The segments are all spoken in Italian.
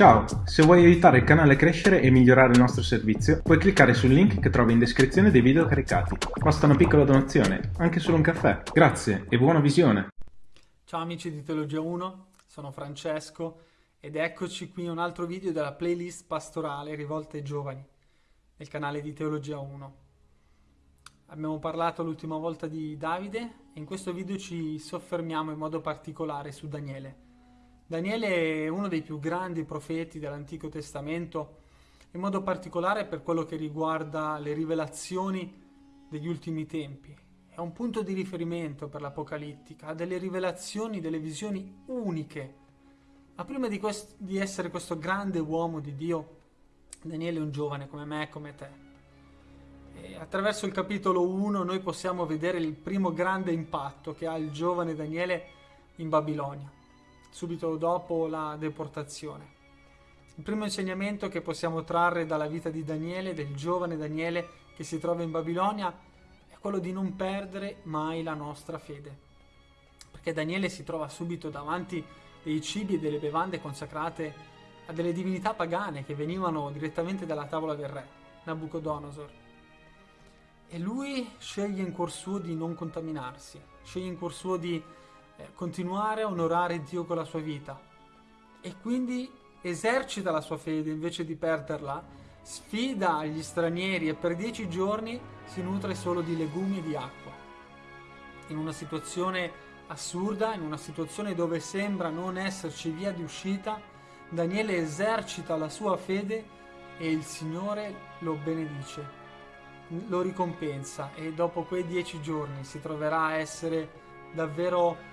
Ciao, se vuoi aiutare il canale a crescere e migliorare il nostro servizio, puoi cliccare sul link che trovi in descrizione dei video caricati. Basta una piccola donazione, anche solo un caffè. Grazie e buona visione! Ciao amici di Teologia 1, sono Francesco ed eccoci qui un altro video della playlist pastorale rivolta ai giovani nel canale di Teologia 1. Abbiamo parlato l'ultima volta di Davide e in questo video ci soffermiamo in modo particolare su Daniele Daniele è uno dei più grandi profeti dell'Antico Testamento, in modo particolare per quello che riguarda le rivelazioni degli ultimi tempi. È un punto di riferimento per l'Apocalittica, ha delle rivelazioni, delle visioni uniche. Ma prima di, di essere questo grande uomo di Dio, Daniele è un giovane come me e come te. E attraverso il capitolo 1 noi possiamo vedere il primo grande impatto che ha il giovane Daniele in Babilonia subito dopo la deportazione. Il primo insegnamento che possiamo trarre dalla vita di Daniele, del giovane Daniele che si trova in Babilonia, è quello di non perdere mai la nostra fede. Perché Daniele si trova subito davanti dei cibi e delle bevande consacrate a delle divinità pagane che venivano direttamente dalla tavola del re, Nabucodonosor. E lui sceglie in cuor suo di non contaminarsi, sceglie in cuor suo di eh, continuare a onorare Dio con la sua vita e quindi esercita la sua fede invece di perderla, sfida gli stranieri e per dieci giorni si nutre solo di legumi e di acqua. In una situazione assurda, in una situazione dove sembra non esserci via di uscita, Daniele esercita la sua fede e il Signore lo benedice, lo ricompensa e dopo quei dieci giorni si troverà a essere davvero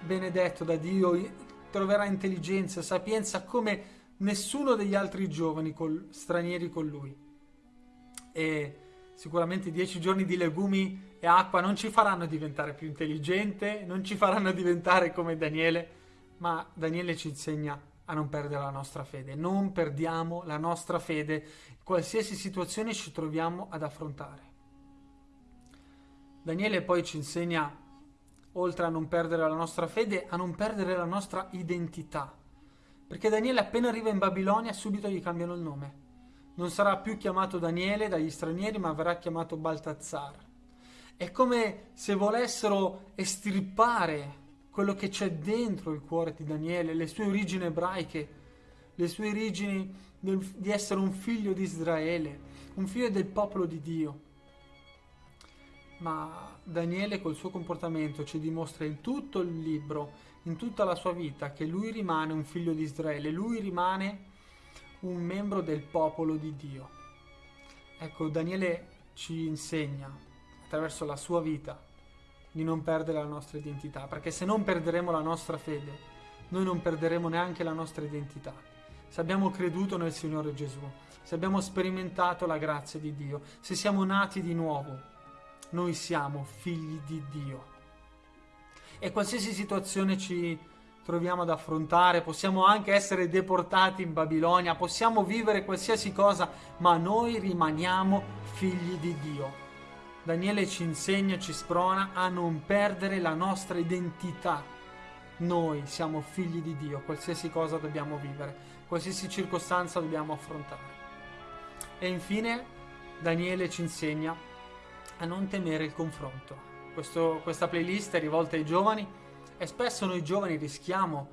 benedetto da Dio, troverà intelligenza, sapienza come nessuno degli altri giovani col, stranieri con lui. E sicuramente dieci giorni di legumi e acqua non ci faranno diventare più intelligente, non ci faranno diventare come Daniele, ma Daniele ci insegna a non perdere la nostra fede. Non perdiamo la nostra fede in qualsiasi situazione ci troviamo ad affrontare. Daniele poi ci insegna oltre a non perdere la nostra fede, a non perdere la nostra identità. Perché Daniele appena arriva in Babilonia subito gli cambiano il nome. Non sarà più chiamato Daniele dagli stranieri, ma verrà chiamato Baltazzar. È come se volessero estirpare quello che c'è dentro il cuore di Daniele, le sue origini ebraiche, le sue origini del, di essere un figlio di Israele, un figlio del popolo di Dio. Ma Daniele col suo comportamento ci dimostra in tutto il libro, in tutta la sua vita, che lui rimane un figlio di Israele, lui rimane un membro del popolo di Dio. Ecco, Daniele ci insegna attraverso la sua vita di non perdere la nostra identità, perché se non perderemo la nostra fede, noi non perderemo neanche la nostra identità. Se abbiamo creduto nel Signore Gesù, se abbiamo sperimentato la grazia di Dio, se siamo nati di nuovo, noi siamo figli di Dio. E qualsiasi situazione ci troviamo ad affrontare, possiamo anche essere deportati in Babilonia, possiamo vivere qualsiasi cosa, ma noi rimaniamo figli di Dio. Daniele ci insegna, ci sprona a non perdere la nostra identità. Noi siamo figli di Dio, qualsiasi cosa dobbiamo vivere, qualsiasi circostanza dobbiamo affrontare. E infine Daniele ci insegna a non temere il confronto. Questo, questa playlist è rivolta ai giovani e spesso noi giovani rischiamo,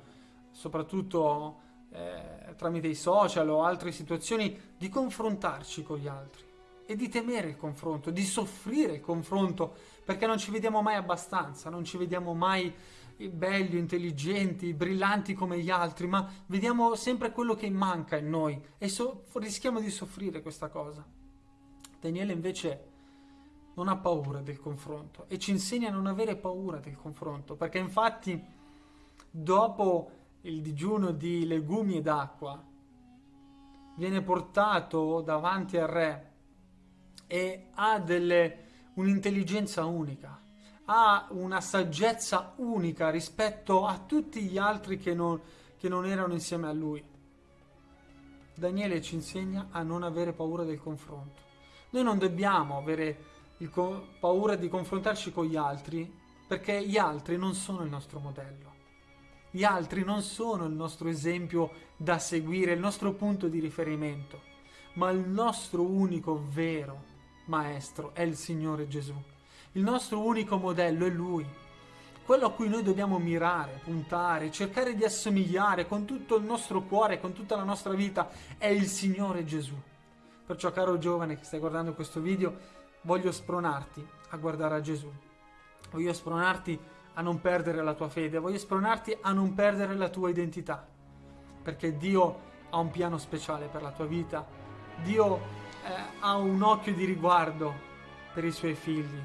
soprattutto eh, tramite i social o altre situazioni, di confrontarci con gli altri e di temere il confronto, di soffrire il confronto, perché non ci vediamo mai abbastanza, non ci vediamo mai belli, intelligenti, brillanti come gli altri, ma vediamo sempre quello che manca in noi e so rischiamo di soffrire questa cosa. Daniele invece non ha paura del confronto e ci insegna a non avere paura del confronto, perché infatti dopo il digiuno di legumi ed acqua viene portato davanti al re e ha un'intelligenza unica, ha una saggezza unica rispetto a tutti gli altri che non, che non erano insieme a lui. Daniele ci insegna a non avere paura del confronto. Noi non dobbiamo avere paura di confrontarci con gli altri perché gli altri non sono il nostro modello. Gli altri non sono il nostro esempio da seguire, il nostro punto di riferimento, ma il nostro unico vero maestro è il Signore Gesù. Il nostro unico modello è Lui. Quello a cui noi dobbiamo mirare, puntare, cercare di assomigliare con tutto il nostro cuore, con tutta la nostra vita, è il Signore Gesù. Perciò, caro giovane che stai guardando questo video, voglio spronarti a guardare a Gesù. Voglio spronarti a non perdere la tua fede, voglio spronarti a non perdere la tua identità, perché Dio ha un piano speciale per la tua vita, Dio eh, ha un occhio di riguardo per i suoi figli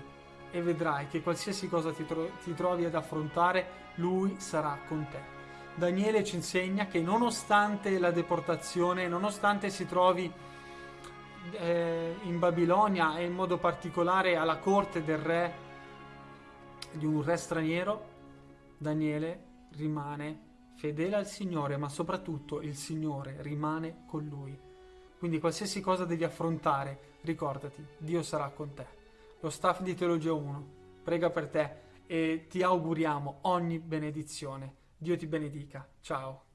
e vedrai che qualsiasi cosa ti, tro- ti trovi ad affrontare, Lui sarà con te. Daniele ci insegna che nonostante la deportazione, nonostante si trovi eh, in Babilonia e in modo particolare alla corte del re, di un re straniero, Daniele rimane fedele al Signore, ma soprattutto il Signore rimane con lui. Quindi qualsiasi cosa devi affrontare, ricordati, Dio sarà con te. Lo staff di Teologia 1 prega per te e ti auguriamo ogni benedizione. Dio ti benedica. Ciao.